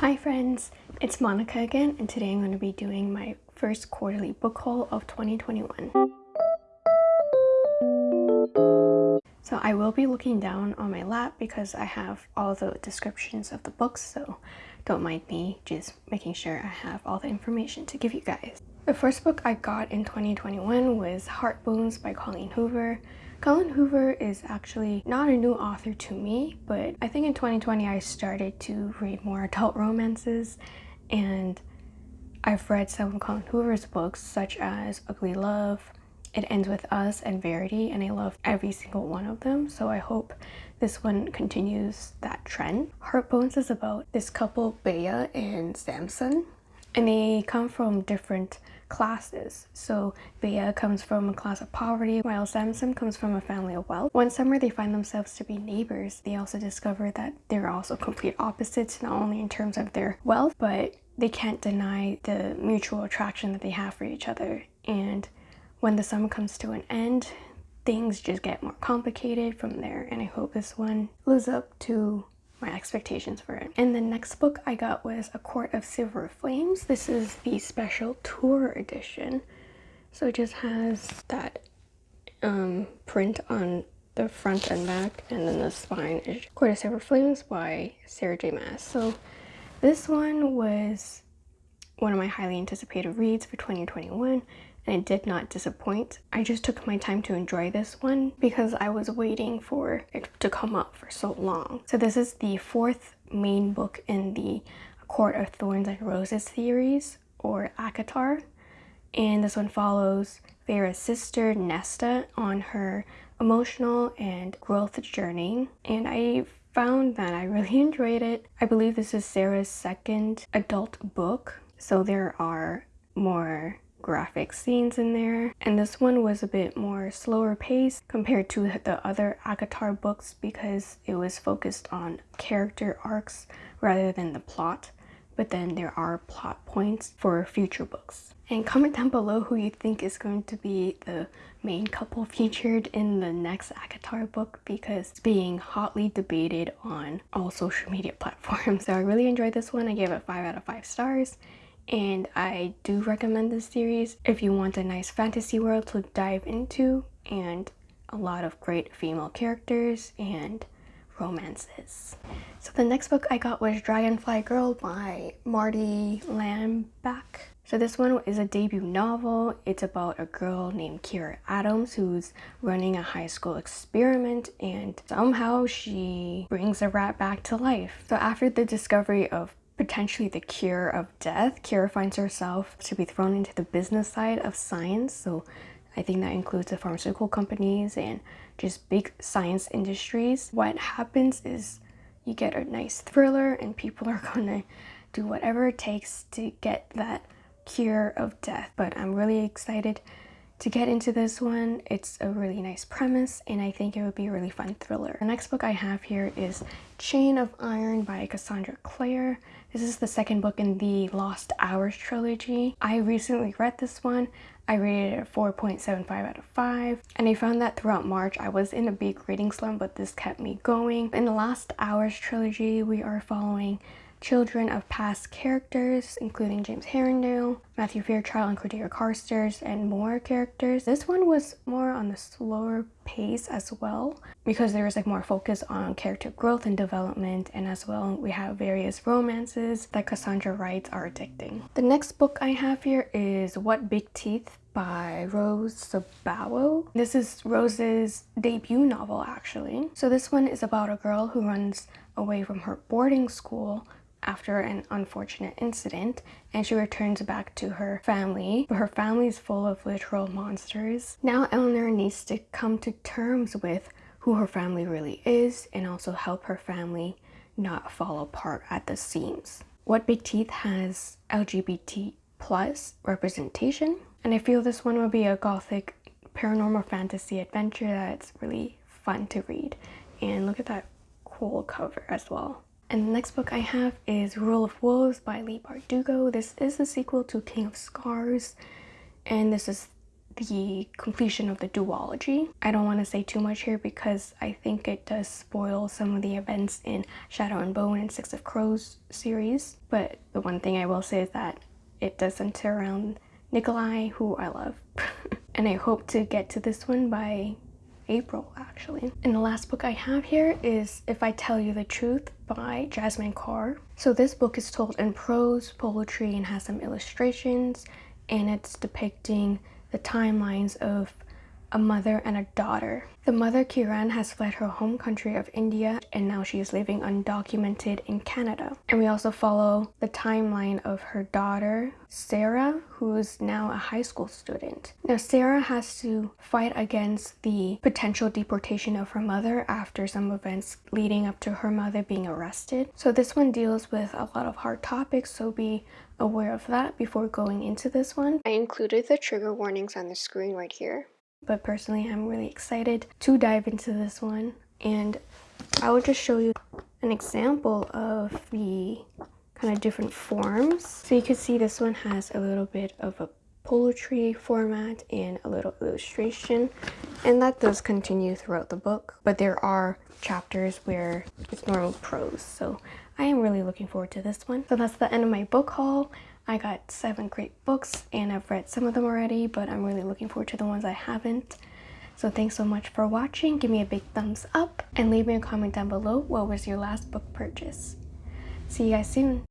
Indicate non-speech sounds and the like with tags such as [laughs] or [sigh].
Hi friends, it's Monica again and today I'm going to be doing my first quarterly book haul of 2021. So I will be looking down on my lap because I have all the descriptions of the books so don't mind me just making sure I have all the information to give you guys. The first book I got in 2021 was Heartbones by Colleen Hoover. Colleen Hoover is actually not a new author to me, but I think in 2020 I started to read more adult romances and I've read some of Colleen Hoover's books such as Ugly Love, It Ends With Us, and Verity, and I love every single one of them, so I hope this one continues that trend. Heartbones is about this couple, Bea and Samson, and they come from different classes. So Bea comes from a class of poverty while Samson comes from a family of wealth. One summer they find themselves to be neighbors. They also discover that they're also complete opposites not only in terms of their wealth but they can't deny the mutual attraction that they have for each other and when the summer comes to an end things just get more complicated from there and I hope this one lives up to my expectations for it. And the next book I got was A Court of Silver Flames. This is the special tour edition. So it just has that um, print on the front and back and then the spine is Court of Silver Flames by Sarah J Maas. So this one was one of my highly anticipated reads for 2021 and it did not disappoint. I just took my time to enjoy this one because I was waiting for it to come up for so long. So this is the fourth main book in the Court of Thorns and Roses series or ACOTAR and this one follows Feyre's sister Nesta on her emotional and growth journey and I found that I really [laughs] enjoyed it. I believe this is Sarah's second adult book so there are more graphic scenes in there and this one was a bit more slower paced compared to the other ACOTAR books because it was focused on character arcs rather than the plot but then there are plot points for future books. And comment down below who you think is going to be the main couple [laughs] featured in the next ACOTAR book because it's being hotly debated on all social media [laughs] platforms. So I really enjoyed this one. I gave it 5 out of 5 stars and I do recommend this series if you want a nice fantasy world to dive into and a lot of great female characters and romances. So the next book I got was Dragonfly Girl by Marty Lambach. So this one is a debut novel. It's about a girl named Kira Adams who's running a high school experiment and somehow she brings a rat back to life. So after the discovery of potentially the cure of death, Kira finds herself to be thrown into the business side of science. So I think that includes the pharmaceutical companies and just big science industries. What happens is you get a nice thriller and people are [laughs] gonna do whatever it takes to get that cure of death. But I'm really excited to get into this one. It's a really nice premise and I think it would be a really fun thriller. The next book I have here is Chain of Iron by Cassandra Clare. This is the second book in the Last Hours trilogy. I recently read this one. I rated it a 4.75 out of 5 and I found that throughout March I was in a big reading slump but this kept me going. In the Last Hours trilogy we are following children of past characters, including James Herondale, Matthew Fairchild, and Cordelia Carstairs, and more characters. This one was more on the slower pace as well because there was like more focus on character growth and development and as well we have various romances that Cassandra writes are addicting. The next book I have here is What Big Teeth by Rose Sabawo. This is Rose's debut novel actually. So this one is about a girl who runs away from her boarding school after an unfortunate incident and she returns back to her family. But her family is full of literal monsters. Now eleanor needs to come to terms with who her family really is and also help her family not fall apart at the seams. What big teeth has lgbt plus representation and i feel this one would be a gothic paranormal fantasy adventure that's really fun to read. And look at that cool cover as well and the next book I have is Rule of Wolves by Leigh Bardugo. This is the sequel to King of Scars, and this is the completion of the duology. I don't want to say too much here because I think it does spoil some of the events in Shadow and Bone and Six of Crows series. But the one thing I will say is that it does center around Nikolai, who I love. [laughs] and I hope to get to this one by April actually. And the last book I have here is If I Tell You the Truth by Jasmin Kaur. So this book is told in prose, poetry, and has some illustrations, and it's depicting the timelines of a mother and a daughter. The mother, Kiran, has fled her home country of India and now she is living undocumented in Canada. And we also follow the timeline of her daughter, Sarah, who is now a high school student. Now, Sarah has to fight against the potential deportation of her mother after some events leading up to her mother being arrested. So this one deals with a lot of hard topics, so be aware of that before going into this one. I included the trigger warnings on the screen right here but personally I'm really excited to dive into this one and I will just show you an example of the kind of different forms. So you can see this one has a little bit of a poetry format and a little illustration and that does continue throughout the book but there are chapters where it's normal prose so I am really looking forward to this one. So that's the end of my book haul. I got seven great books and I've read some of them already, but I'm really looking forward to the ones I haven't. So thanks so much for watching. Give me a big thumbs up and leave me a comment down below what was your last book purchase. See you guys soon.